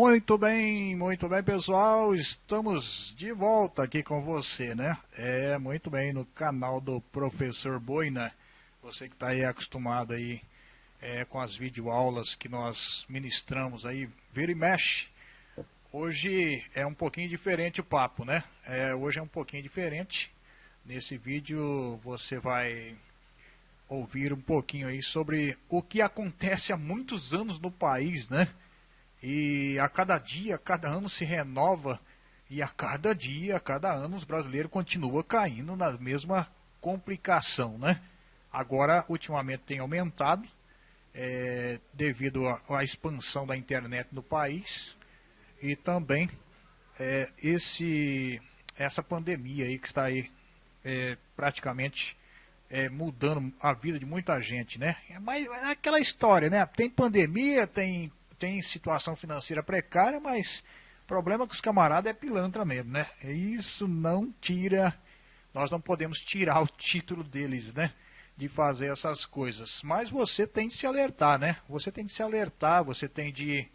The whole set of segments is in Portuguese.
Muito bem, muito bem, pessoal. Estamos de volta aqui com você, né? É, muito bem, no canal do Professor Boina. Você que está aí acostumado aí é, com as videoaulas que nós ministramos aí, vira e mexe. Hoje é um pouquinho diferente o papo, né? É, hoje é um pouquinho diferente. Nesse vídeo você vai ouvir um pouquinho aí sobre o que acontece há muitos anos no país, né? E a cada dia, a cada ano se renova e a cada dia, a cada ano os brasileiros continuam caindo na mesma complicação, né? Agora, ultimamente tem aumentado é, devido à expansão da internet no país e também é, esse, essa pandemia aí que está aí é, praticamente é, mudando a vida de muita gente, né? Mas é aquela história, né? Tem pandemia, tem tem situação financeira precária, mas problema que os camaradas é pilantra mesmo, né? Isso não tira, nós não podemos tirar o título deles, né? De fazer essas coisas. Mas você tem de se alertar, né? Você tem de se alertar, você tem de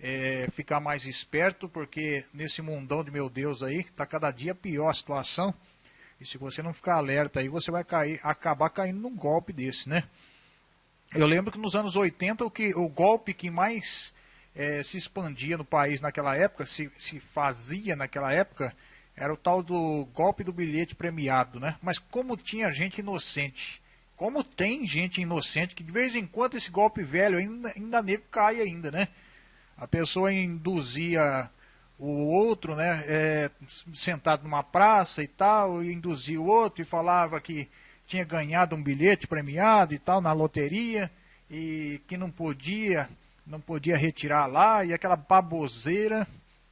é, ficar mais esperto, porque nesse mundão de meu Deus aí, tá cada dia pior a situação. E se você não ficar alerta aí, você vai cair, acabar caindo num golpe desse, né? Eu lembro que nos anos 80 o, que, o golpe que mais é, se expandia no país naquela época, se, se fazia naquela época, era o tal do golpe do bilhete premiado, né? Mas como tinha gente inocente, como tem gente inocente, que de vez em quando esse golpe velho ainda, ainda nego cai ainda, né? A pessoa induzia o outro, né, é, sentado numa praça e tal, e induzia o outro e falava que tinha ganhado um bilhete premiado e tal na loteria e que não podia, não podia retirar lá e aquela baboseira,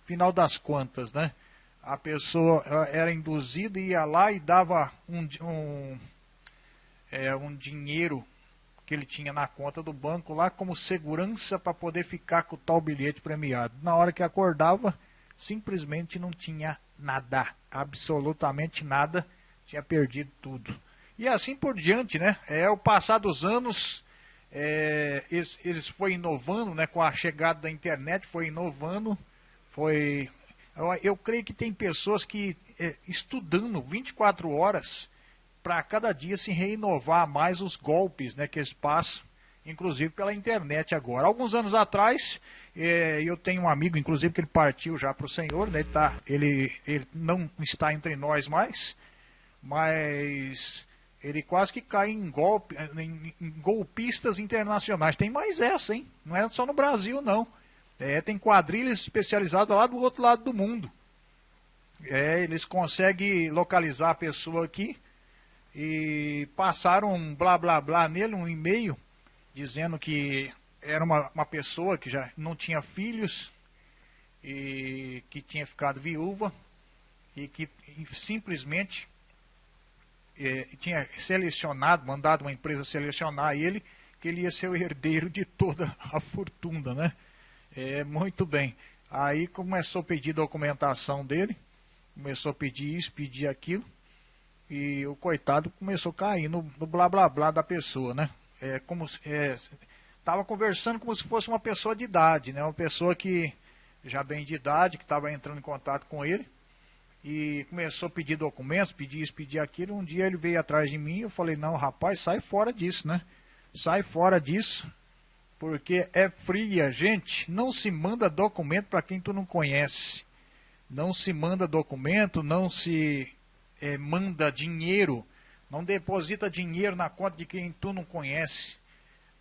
final das contas, né? A pessoa era induzida ia lá e dava um, um, é, um dinheiro que ele tinha na conta do banco lá como segurança para poder ficar com o tal bilhete premiado. Na hora que acordava, simplesmente não tinha nada, absolutamente nada, tinha perdido tudo. E assim por diante, né? É o passar dos anos, é, eles, eles foi inovando, né? Com a chegada da internet, foi inovando, foi... Eu, eu creio que tem pessoas que é, estudando 24 horas para cada dia se reinovar mais os golpes, né? Que eles passam, inclusive pela internet agora. Alguns anos atrás, é, eu tenho um amigo, inclusive, que ele partiu já para o Senhor, né? Ele, tá, ele, ele não está entre nós mais, mas ele quase que cai em, golpe, em, golpistas internacionais. Tem mais essa, hein? Não é só no Brasil, não. É, tem quadrilhas especializadas lá do outro lado do mundo. É, eles conseguem localizar a pessoa aqui e passaram um blá blá blá nele, um e-mail, dizendo que era uma, uma pessoa que já não tinha filhos e que tinha ficado viúva e que e simplesmente é, tinha selecionado, mandado uma empresa selecionar ele, que ele ia ser o herdeiro de toda a fortuna, né? É, muito bem. Aí começou a pedir documentação dele, começou a pedir isso, pedir aquilo, e o coitado começou a cair no, no blá blá blá da pessoa, né? É, como estava é, conversando como se fosse uma pessoa de idade, né? Uma pessoa que já bem de idade, que estava entrando em contato com ele e começou a pedir documentos, pedir isso, pedir aquilo. Um dia ele veio atrás de mim e eu falei, não, rapaz, sai fora disso, né? Sai fora disso, porque é fria. Gente, não se manda documento para quem tu não conhece. Não se manda documento, não se é, manda dinheiro, não deposita dinheiro na conta de quem tu não conhece.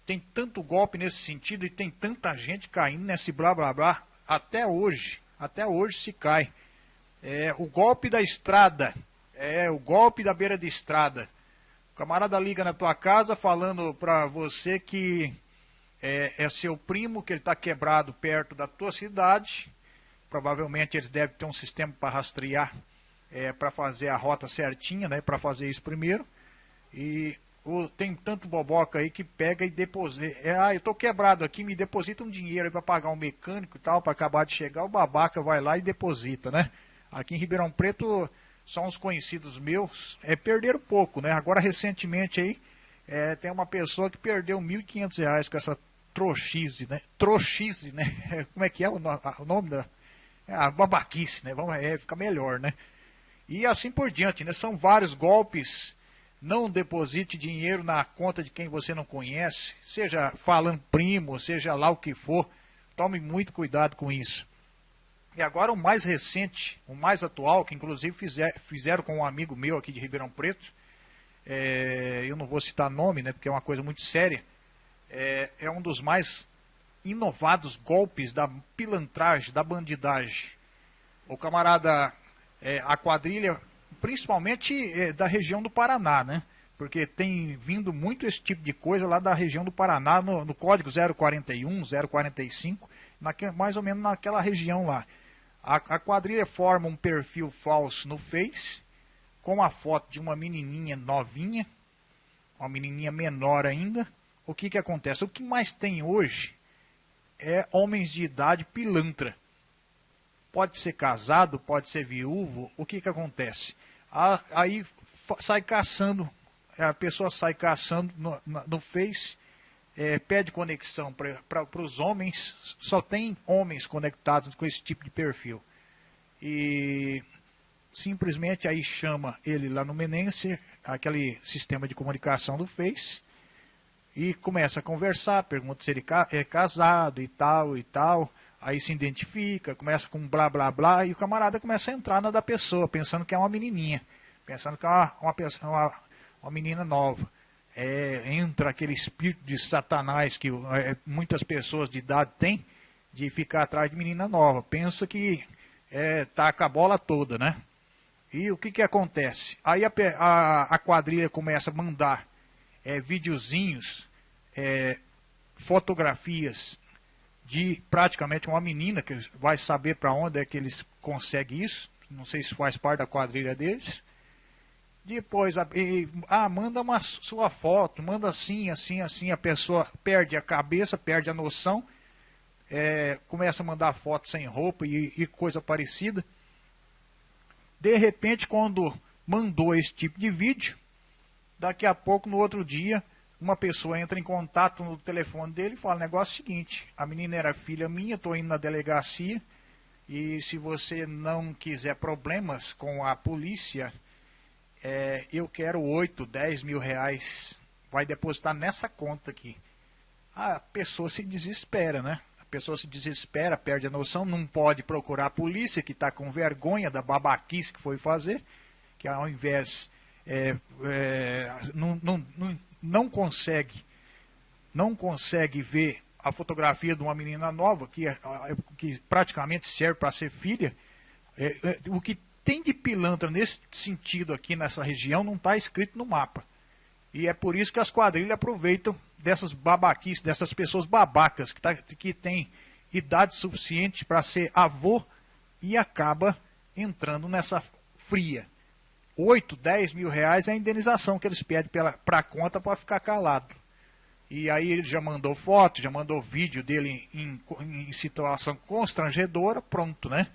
Tem tanto golpe nesse sentido e tem tanta gente caindo nesse blá blá blá. Até hoje, até hoje se cai. É, o golpe da estrada. É, o golpe da beira de estrada. O camarada liga na tua casa falando para você que é, é, seu primo, que ele está quebrado perto da tua cidade. Provavelmente eles devem ter um sistema para rastrear, é, para fazer a rota certinha, né, para fazer isso primeiro. E o, tem tanto boboca aí que pega e deposita. É, ah, eu estou quebrado aqui, me deposita um dinheiro para pagar um mecânico e tal, para acabar de chegar. O babaca vai lá e deposita, né? Aqui em Ribeirão Preto, são os conhecidos meus, é, perderam pouco, né? Agora, recentemente aí, é, tem uma pessoa que perdeu R$ 1.500 com essa trouxice, né? Trouxice, né? Como é que é o, o nome da... É a babaquice, né? Vamos, é, fica melhor, né? E assim por diante, né? São vários golpes. Não deposite dinheiro na conta de quem você não conhece, seja falando primo, seja lá o que for. Tome muito cuidado com isso. E agora o mais recente, o mais atual, que inclusive fizer, fizeram com um amigo meu aqui de Ribeirão Preto, é, eu não vou citar nome, né, porque é uma coisa muito séria, é, é um dos mais inovados golpes da pilantragem, da bandidagem. O camarada, é, a quadrilha, principalmente é, da região do Paraná, né? Porque tem vindo muito esse tipo de coisa lá da região do Paraná, no, no código 041, 045, naque, mais ou menos naquela região lá. A, a quadrilha forma um perfil falso no Face, com a foto de uma menininha novinha, uma menininha menor ainda, o que, que acontece? O que mais tem hoje é homens de idade pilantra. Pode ser casado, pode ser viúvo, o que, que acontece? Aí sai caçando, a pessoa sai caçando no, no Face, é, pede conexão para os homens, só tem homens conectados com esse tipo de perfil. E simplesmente aí chama ele lá no Menense, aquele sistema de comunicação do Face, e começa a conversar, pergunta se ele é casado e tal e tal, aí se identifica, começa com blá blá blá, e o camarada começa a entrar na da pessoa, pensando que é uma menininha, pensando que é uma, uma, uma, uma menina nova. É, entra aquele espírito de satanás que é, muitas pessoas de idade têm, de ficar atrás de menina nova. Pensa que é, com a bola toda, né? E o que, que acontece? Aí a, a, a quadrilha começa a mandar é, videozinhos, é, fotografias de praticamente uma menina que vai saber para onde é que eles conseguem isso. Não sei se faz parte da quadrilha deles. Depois, ah, manda uma sua foto, manda assim, assim, assim. A pessoa perde a cabeça, perde a noção, é, começa a mandar foto sem roupa e, e coisa parecida. De repente, quando mandou esse tipo de vídeo, daqui a pouco, no outro dia, uma pessoa entra em contato no telefone dele e fala, negócio é seguinte, a menina era filha minha, estou indo na delegacia, e se você não quiser problemas com a polícia, é, eu quero 8, 10 mil reais, vai depositar nessa conta aqui. A pessoa se desespera, né? pessoa se desespera, perde a noção, não pode procurar a polícia, que está com vergonha da babaquice que foi fazer, que ao invés é, é, não, não, não, não consegue não consegue ver a fotografia de uma menina nova, que, é, que praticamente serve para ser filha, é, é, o que tem de pilantra nesse sentido aqui nessa região não está escrito no mapa. E é por isso que as quadrilhas aproveitam dessas babaquices, dessas pessoas babacas que, tá, que têm idade suficiente para ser avô e acaba entrando nessa fria. 8, 10 mil reais é a indenização que eles pedem para a conta para ficar calado. E aí ele já mandou foto, já mandou vídeo dele em, em, em situação constrangedora, pronto, né?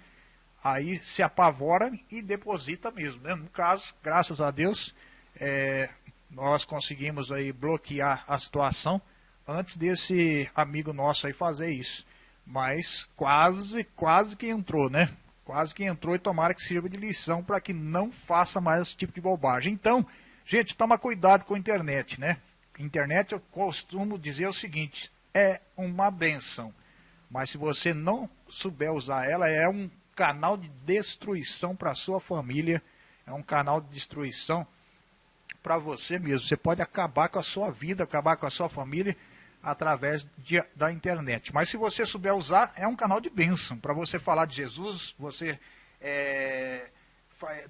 Aí se apavora e deposita mesmo. Né? No caso, graças a Deus, é, nós conseguimos aí bloquear a situação antes desse amigo nosso aí fazer isso. Mas quase, quase que entrou, né? Quase que entrou e tomara que sirva de lição para que não faça mais esse tipo de bobagem. Então, gente, toma cuidado com a internet, né? Internet, eu costumo dizer o seguinte, é uma benção. Mas se você não souber usar ela, é um canal de destruição para a sua família, é um canal de destruição para você mesmo. Você pode acabar com a sua vida, acabar com a sua família através de, da internet. Mas se você souber usar, é um canal de bênção para você falar de Jesus, você é,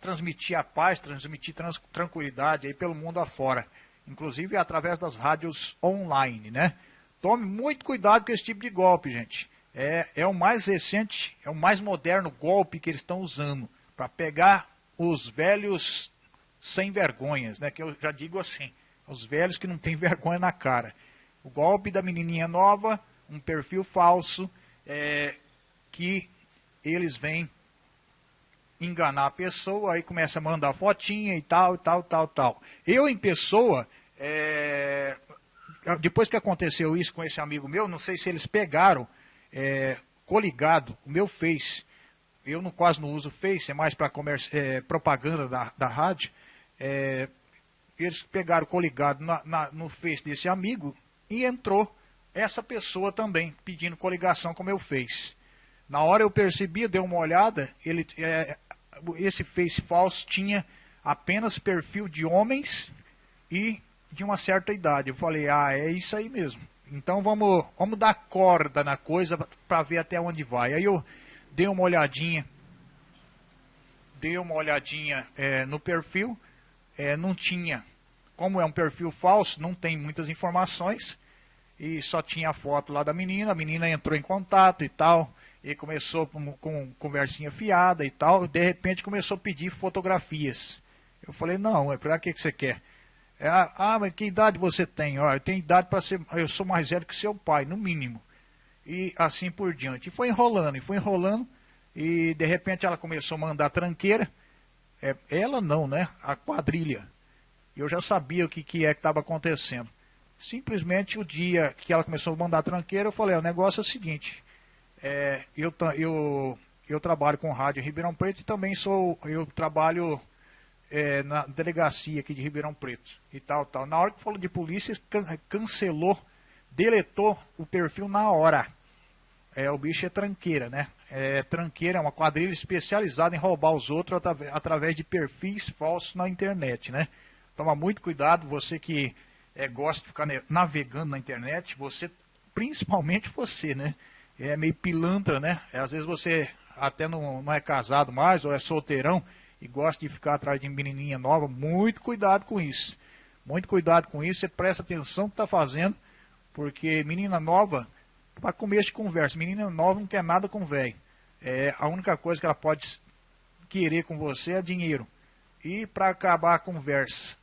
transmitir a paz, transmitir trans, tranquilidade aí pelo mundo afora. Inclusive através das rádios online, né? Tome muito cuidado com esse tipo de golpe, gente. É, é o mais recente, é o mais moderno golpe que eles estão usando para pegar os velhos sem vergonhas, né? Que eu já digo assim, os velhos que não têm vergonha na cara. O golpe da menininha nova, um perfil falso, é, que eles vêm enganar a pessoa, aí começa a mandar fotinha e tal, tal, tal, tal. Eu, em pessoa, é, depois que aconteceu isso com esse amigo meu, não sei se eles pegaram é, coligado o meu Face. Eu não, quase não uso Face, é mais para é, propaganda da, da rádio. É, eles pegaram coligado na, na, no Face desse amigo e entrou essa pessoa também pedindo coligação com o meu Face. Na hora eu percebi, dei uma olhada, ele, é, esse Face falso tinha apenas perfil de homens e de uma certa idade. Eu falei, ah, é isso aí mesmo. Então vamos, vamos dar corda na coisa para ver até onde vai. Aí eu dei uma olhadinha, dei uma olhadinha é, no perfil, é, não tinha, como é um perfil falso, não tem muitas informações, e só tinha a foto lá da menina, a menina entrou em contato e tal, e começou com, com conversinha fiada e tal, de repente começou a pedir fotografias. Eu falei, não, é para que, que você quer? É, ah, mas que idade você tem? Ó, eu tenho idade para ser. Eu sou mais velho que seu pai, no mínimo. E assim por diante. E foi enrolando, e foi enrolando. E de repente ela começou a mandar tranqueira. É, ela não, né? A quadrilha. Eu já sabia o que, que é que estava acontecendo. Simplesmente o dia que ela começou a mandar tranqueira, eu falei, o negócio é o seguinte. É, eu, eu, eu trabalho com rádio em Ribeirão Preto e também sou. Eu trabalho é, na delegacia aqui de Ribeirão Preto e tal, tal. Na hora que falou de polícia, can cancelou, deletou o perfil na hora. É, o bicho é tranqueira, né? É, tranqueira é uma quadrilha especializada em roubar os outros através de perfis falsos na internet, né? Toma muito cuidado, você que é, gosta de ficar navegando na internet, você, principalmente você, né? É meio pilantra, né? É, às vezes você até não, não é casado mais ou é solteirão, e gosta de ficar atrás de menininha nova, muito cuidado com isso. Muito cuidado com isso, você presta atenção no que está fazendo, porque menina nova, para começo de conversa, menina nova não quer nada com velho. É, a única coisa que ela pode querer com você é dinheiro. E para acabar a conversa,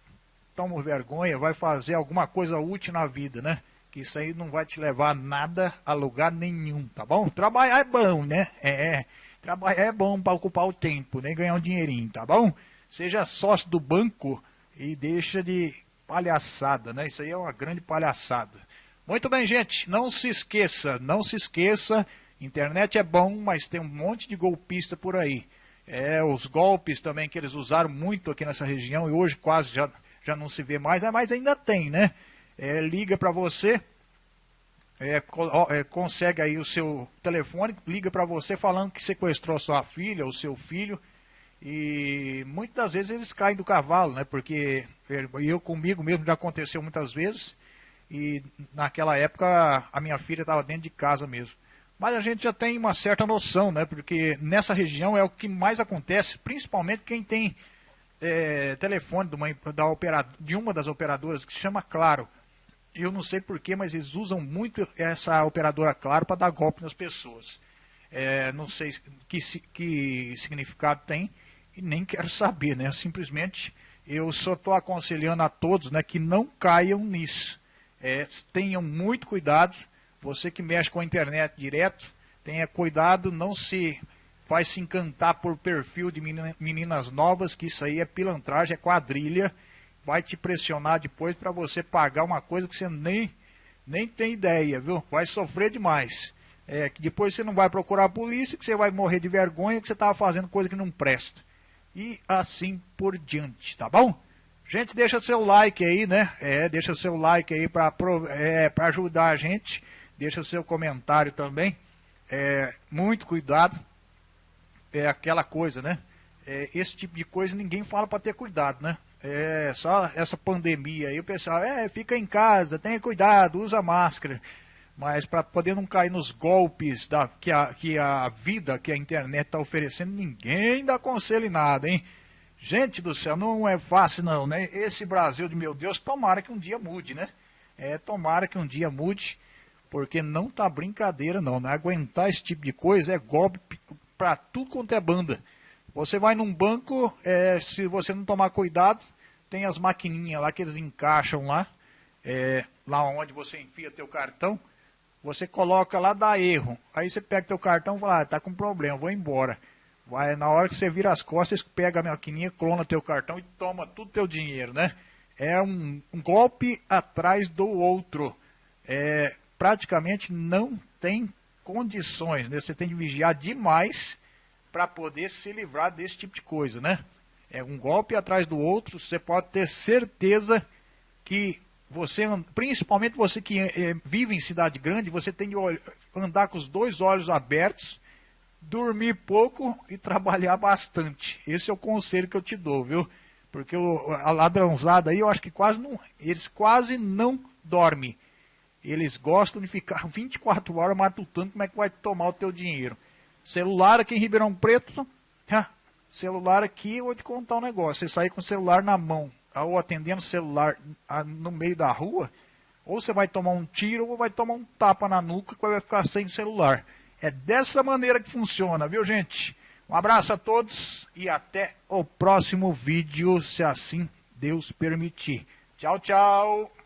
toma vergonha, vai fazer alguma coisa útil na vida, né? Que isso aí não vai te levar nada a lugar nenhum, tá bom? Trabalhar é bom, né? É. é. Trabalhar é bom para ocupar o tempo, nem ganhar um dinheirinho, tá bom? Seja sócio do banco e deixa de palhaçada, né? Isso aí é uma grande palhaçada. Muito bem, gente, não se esqueça, não se esqueça, internet é bom, mas tem um monte de golpista por aí. É, os golpes também que eles usaram muito aqui nessa região e hoje quase já, já não se vê mais, mas ainda tem, né? É, liga para você, é, é, consegue aí o seu telefone, liga para você falando que sequestrou sua filha ou seu filho. E muitas das vezes eles caem do cavalo, né? Porque eu comigo mesmo já aconteceu muitas vezes. E naquela época a minha filha estava dentro de casa mesmo. Mas a gente já tem uma certa noção, né? Porque nessa região é o que mais acontece, principalmente quem tem é, telefone de uma, da de uma das operadoras que se chama Claro eu não sei porquê, mas eles usam muito essa operadora Claro para dar golpe nas pessoas. É, não sei que, que significado tem e nem quero saber, né? Simplesmente eu só estou aconselhando a todos né, que não caiam nisso. É, tenham muito cuidado. Você que mexe com a internet direto, tenha cuidado, não se vai se encantar por perfil de meninas novas, que isso aí é pilantragem, é quadrilha vai te pressionar depois para você pagar uma coisa que você nem, nem tem ideia, viu? Vai sofrer demais. É, que depois você não vai procurar a polícia, que você vai morrer de vergonha, que você estava fazendo coisa que não presta. E assim por diante, tá bom? Gente, deixa seu like aí, né? É, deixa seu like aí para é, ajudar a gente. Deixa seu comentário também. É, muito cuidado. É aquela coisa, né? É, esse tipo de coisa ninguém fala para ter cuidado, né? É, só essa pandemia aí, o pessoal, é, fica em casa, tenha cuidado, usa máscara. Mas para poder não cair nos golpes da, que, a, que a vida, que a internet está oferecendo, ninguém dá conselho em nada, hein? Gente do céu, não é fácil não, né? Esse Brasil de meu Deus, tomara que um dia mude, né? É, tomara que um dia mude, porque não tá brincadeira não, né? Aguentar esse tipo de coisa é golpe para tudo quanto é banda. Você vai num banco, é, se você não tomar cuidado, tem as maquininhas lá que eles encaixam lá, é, lá onde você enfia teu cartão, você coloca lá, dá erro. Aí você pega teu cartão e fala, ah, tá com problema, vou embora. Vai, na hora que você vira as costas, pega a maquininha, clona teu cartão e toma tudo teu dinheiro, né? é um, um golpe atrás do outro. É, praticamente não tem condições, né? Você tem que vigiar demais para poder se livrar desse tipo de coisa, né? É um golpe atrás do outro, você pode ter certeza que você, principalmente você que é, vive em cidade grande, você tem que andar com os dois olhos abertos, dormir pouco e trabalhar bastante. Esse é o conselho que eu te dou, viu? Porque o, a ladrãozada aí, eu acho que quase não, eles quase não dormem. Eles gostam de ficar 24 horas matutando como é que vai tomar o teu dinheiro. Celular aqui em Ribeirão Preto, celular aqui, eu vou te contar um negócio. Você sair com o celular na mão, ou atendendo o celular no meio da rua, ou você vai tomar um tiro ou vai tomar um tapa na nuca que vai ficar sem celular. É dessa maneira que funciona, viu gente? Um abraço a todos e até o próximo vídeo, se assim Deus permitir. Tchau, tchau!